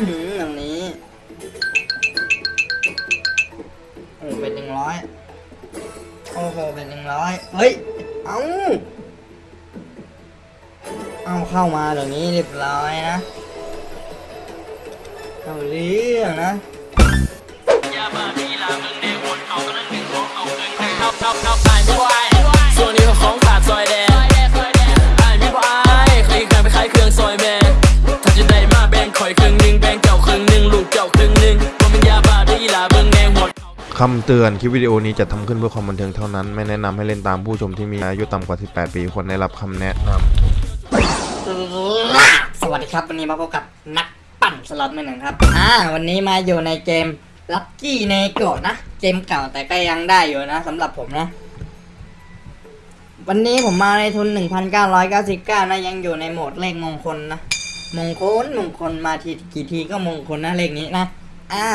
อื้อหืออย่างนี้โอ้เป็นหนึ่งร้อยโอ้โหเป็นหนึ่งร้อยเฮ้ย เอาเอาเข้ามาเดี๋ยวนี้เรียบร้อยนะเอาเรื่องนะ คำเตือนคลิปวิดีโอนี้จะทำขึ้นเพื่อความบันเทิงเท่านั้น ไม่แนะนำให้เล่นตามผู้ชมที่มีอายุต่ำกว่า 18 ปีควรได้รับคำแนะนำสวัสดีครับ วันนี้มาพบกับนักปั่นสล็อตมือหนึ่งครับ อ่า วันนี้มาอยู่ในเกมลัคกี้เนโกะนะ เกมเก่าแต่ก็ยังได้อยู่นะสำหรับผมนะ วันนี้ผมมาในทุน 1,999 นะ ยังอยู่ในโหมดเลขมงคลนะ มงคลมงคลมาทีกี่ทีก็มงคลนะเลขนี้นะ อ่า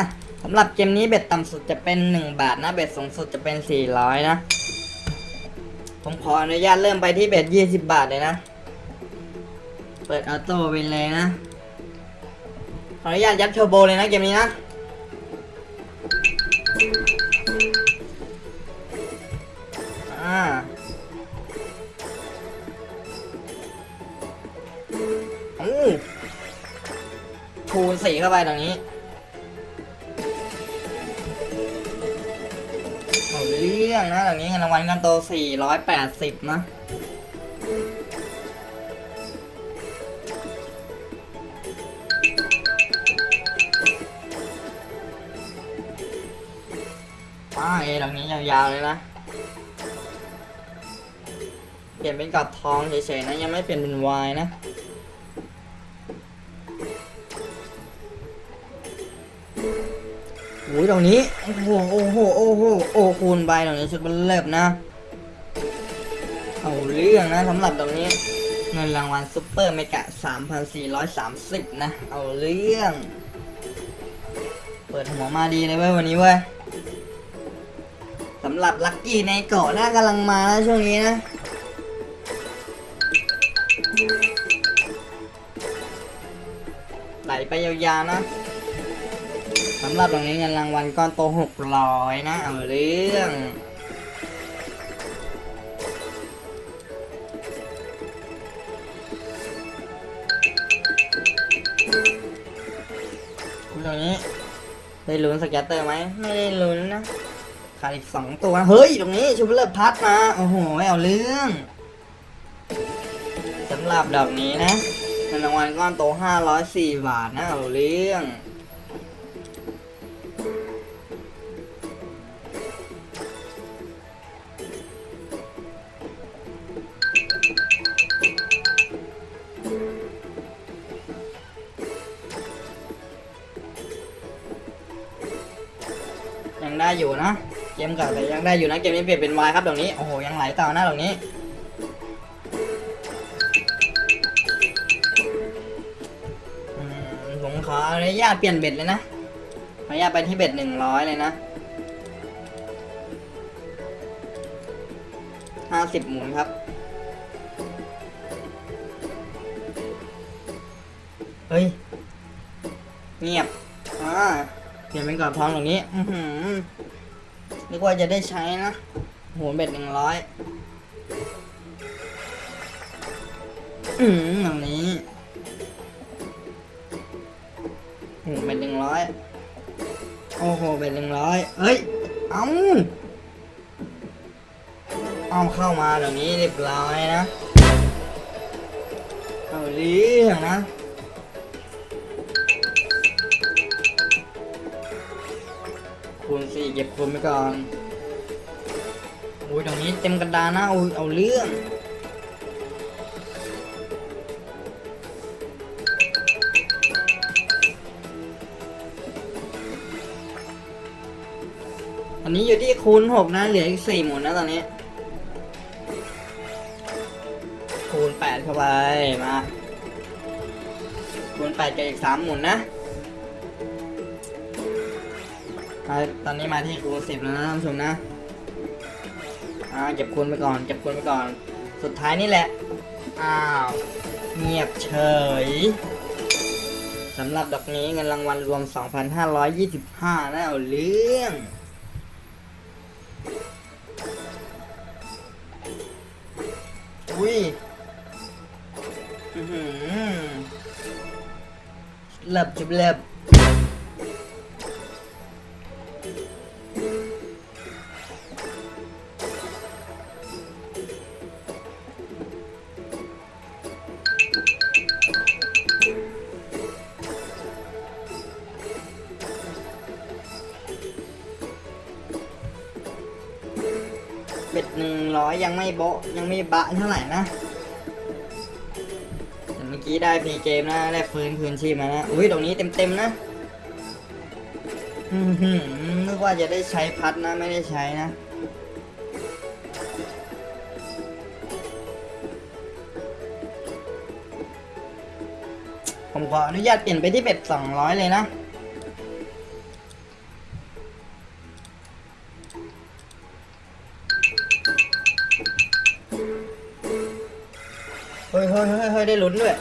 สำหรับเกมนี้เบ็ดต่ำสุดจะเป็น 1 บาทนะ เบ็ดสูงสุดจะเป็น 400 นะ ผมขออนุญาตเริ่มไปที่เบ็ด20 บาทเลยนะ เปิดออโต้ไปเลยนะ ขออนุญาตยัดเทอร์โบเลยนะเกมนี้นะอ่าอู้คูณสี่เข้าไปตรงนี้ เรื่องนะตรงนี้เงินรางวัลกันโตสี่ร้อยแปดสิบนะป้าเอตรงนี้ยาวๆเลยนะ เปลี่ยนเป็นกรอบทองเฉยๆนะ ยังไม่เปลี่ยนเป็นวายนะ อ้ยตรงนี้โอ้โหโอ้โหโอ้โหโอ้คูณไปตรงนี้ชุดมันเลิบนะเอาเรื่องนะสำหรับตรงนี้เงินรางวัลซุปเปอร์เมกะ 3,430 นะ เอาเรื่อง เปิดหัวมาดีเลยเว้ยวันนี้เว้ยสำหรับลัคกี้ในเกาะน่ากำลังมานะช่วงนี้นะไหลไปยาวๆนะ สำหรับตรงนี้เงินรางวัลก้อนโตหกร้อยนะ เอาเรื่องคุณตรงนี้ ได้ลุ้นสแกตเตอร์ไหมไม่ได้ลุ้นนะขาดอีกสองตัว เฮ้ย ตรงนี้ชูเลิฟพัดมา โอ้โหเอาเรื่องสำหรับดอกนี้นะเงินรางวัลก้อนโต504บาทนะเอาเรื่อง เกมเก่าแต่ยังได้อยู่นะเกมนี้เปลี่ยนเป็นวายครับตรงนี้โอ้โหยังไหลต่อนะตรงนี้ผมขออนุญาตเปลี่ยนเบ็ดเลยนะขออนุญาตไปที่เบ็ดหนึ่งร้อยเลยนะห้าสิบหมุนครับเฮ้ยเงียบอ่าเปลี่ยนเป็นกรอบทองตรงนี้ อือหือ นึกว่าจะได้ใช้นะโหเบ็ดหนึ่งร้อยอืมอย่างนี้โอ้โหเป็นหนึ่งร้อยโอ้โหเป็นหนึ่งร้อยเอ้ย เอาเอาเข้ามาเดี๋ยวนี้เรียบร้อยนะ เอาเรื่องนะ คูณสี่เก็บคูณไปก่อนโอ้ยตรงนี้เต็มกระดานนะเอาเอาเรื่องอันนี้อยู่ที่คูณหกนะเหลืออีกสี่หมุนนะตอนนี้ คูณแปดเข้าไปมาคูณแปดกับอีกสามหมุนนะ มาตอนนี้มาที่คูณสิบแล้วนะท่านผู้ชมนะอ่าเก็บคูณไปก่อนเก็บคูณไปก่อน สุดท้ายนี่แหละ อ้าว เงียบเฉยสำหรับดอกนี้เงินรางวัลรวม 2,525นะเอาเรื่องอุ้ยอื้อหือเล็บจุบเล็บ เบ็ดหนึ่งร้อยยังไม่โบะยังไม่บะเท่าไหร่นะแต่เมื่อกี้ได้พรีเกมนะได้ฟื้นคืนชีพมานะอุ้ยตรงนี้เต็มๆนะอื้อหือนึกว่าจะได้ใช้พัดนะไม่ได้ใช้นะผมขออนุญาตเปลี่ยนไปที่เบ็ด200เลยนะ ได้ลุ้นด้วย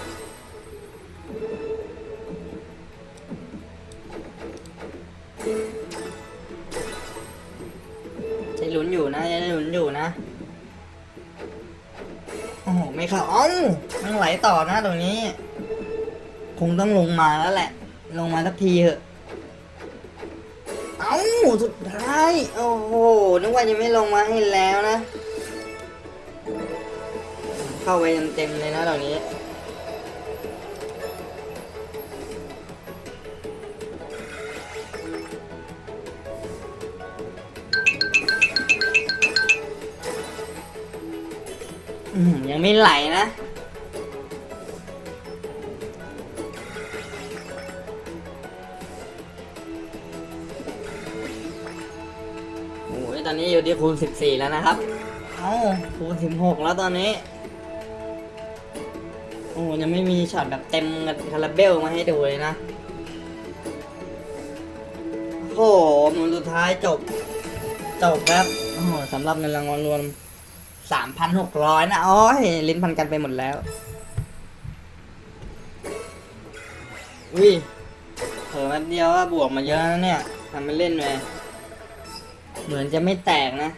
ได้ลุ้นอยู่นะได้ลุ้นอยู่นะ โอ้โห ไม่เข้าเอ้ามันไหลต่อนะตรงนี้ คงต้องลงมาแล้วแหละ ลงมาสักทีเถอะ เอ้า สุดท้าย โอ้โห นึกว่าจะไม่ลงมาให้แล้วนะเข้าไปเต็มๆเลยนะตรงนี้ ยังไม่ไหลนะ โอ้ยตอนนี้อยู่ที่คูณ 14 แล้วนะครับ เอ้าคูณ 16 แล้วตอนนี้ โอ้ยังไม่มีช็อตแบบเต็มคาราเบลมาให้ดูเลยนะ โอ้โหหมุนสุดท้ายจบ จบครับ โอ้โหสำหรับเงินรางวัลรวม 3,600นะโอ้ยลิ้นพันกันไปหมดแล้ว อุ้ยเผลอแป๊บเดียวว่าบวกมาเยอะนะเนี่ยทำไม่เล่นเลยเหมือนจะไม่แตกนะ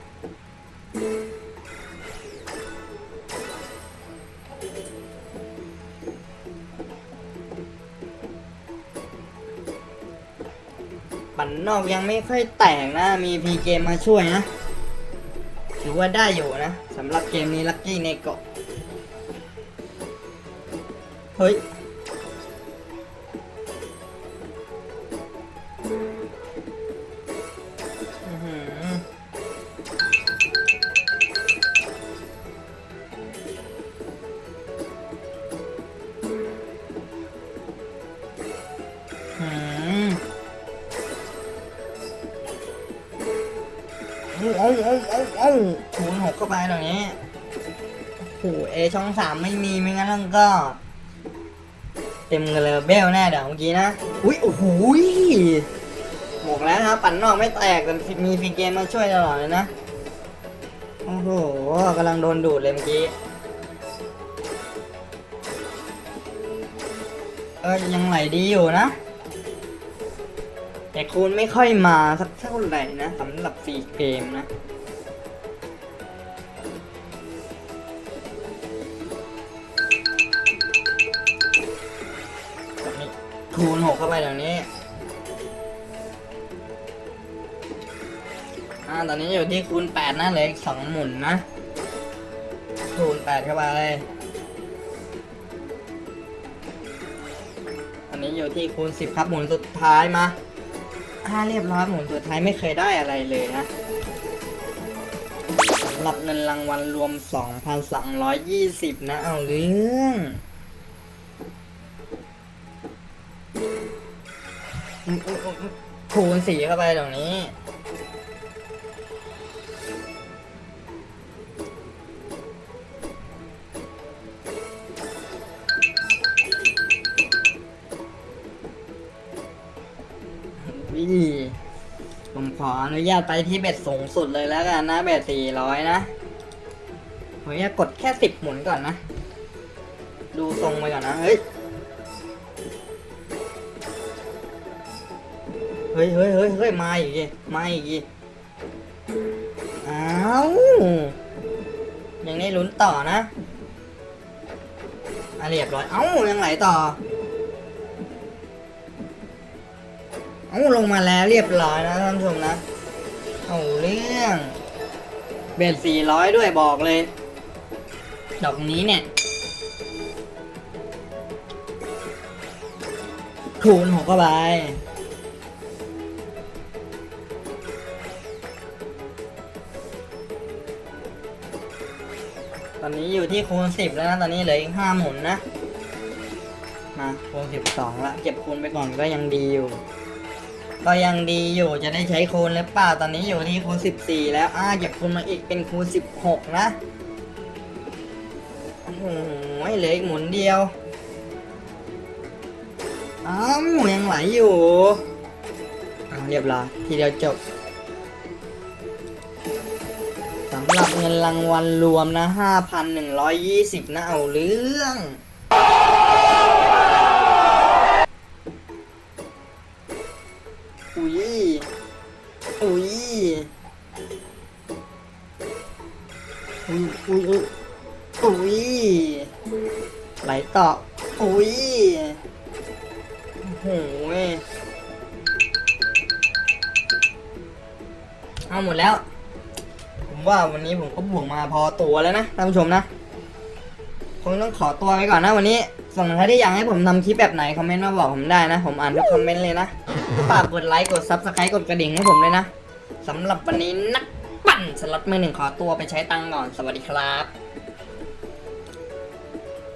ปั่นนอกยังไม่ค่อยแตกนะ มีพีเกมมาช่วยนะ ถือว่าได้อยู่นะสำหรับเกมนี้ลักกี้ในเกาะเฮ้ย คูนหกเข้าไปตรงนี้โอ้เอช่องสามไม่มีไม่งั้นก็ เต็มกันเลยเบลแน่เดี๋ยวเมื่อกี้นะ อุ้ยโอ้โหยบอกแล้วนะครับปั่นนอกไม่แตกแต่มีฟีเกมมาช่วยตลอดเลยนะ โอ้โหกำลังโดนดูดเลยเมื่อกี้เออยังไหลดีอยู่นะ แต่คูณไม่ค่อยมาสักเท่าไหร่นะสำหรับฟรีเกมนะ คูณหกเข้าไปเดี๋ยวนี้อ่าตอนนี้อยู่ที่คูณแปดนะเหลืออีกสองหมุนนะ คูณแปดเข้าไปตอนนี้อยู่ที่คูณสิบครับหมุนสุดท้ายมาอ่าเรียบร้อยหมุนสุดท้ายไม่เคยได้อะไรเลยนะสำหรับเงินรางวัลรวม 2,220 นะ เอาเรื่อง คูณสีเข้าไปตรงนี้วิผมขออนุญาตไปที่เบ็ดสูงสุดเลยแล้วกันนะ เบ็ดสี่ร้อยนะผมจะกดแค่สิบหมุนก่อนนะ ดูทรงไปก่อนนะ เฮ้ย เฮ้ยเฮ้ยเฮ้ยเฮ้ยมาอีกมาอีกทีอ้าวยังได้ลุ้นต่อนะอะเรียบร้อย เอ้ายังไหลต่อ เอ้าลงมาแล้วเรียบร้อยนะท่านผู้ชมนะ เอาเรื่อง เบนสี่ร้อยด้วยบอกเลย ดอกนี้เนี่ยคูณหกเข้าไป อนนี้อยู่ที่คูณสิบแล้วนะตอนนี้เหลืออีกห้าหมุนนะมาคูณสิบสองละเก็บคูณไปก่อนก็ยังดีอยู่ ก็ยังดีอยู่จะได้ใช้คูณหรือเปล่าตอนนี้อยู่ที่คูณสิบสี่แล้วอ่าเก็บคูณมาอีกเป็นคูณสิบหกนะโอ้โหเหลืออีกหมุนเดียวอ้าวยังไหลอยู่อ่าเรียบร้อยทีเดียวจบำหรับเงินรางวัลรวมนะ 5,120 นะเอาเรื่อง อุ้ย อุ้ย อุ้ยอุ้ยอุ้ยอุ้ยไหลต่อ อุ้ยโอ้โหเว้ยเอาหมดแล้ว ว่าวันนี้ผมก็บวกมาพอตัวแล้วนะท่านผู้ชมนะคงต้องขอตัวไปก่อนนะวันนี้ส่วนใครที่อยากให้ผมทำคลิปแบบไหนคอมเมนต์มาบอกผมได้นะ ผมอ่านทุกคอมเมนต์เลยนะฝากกดไลค์กด subscribe กดกระดิ่งให้ผมเลยนะสำหรับวันนี้นักปั่นสล็อตมือหนึ่งขอตัวไปใช้ตังค์ก่อนสวัสดีครับ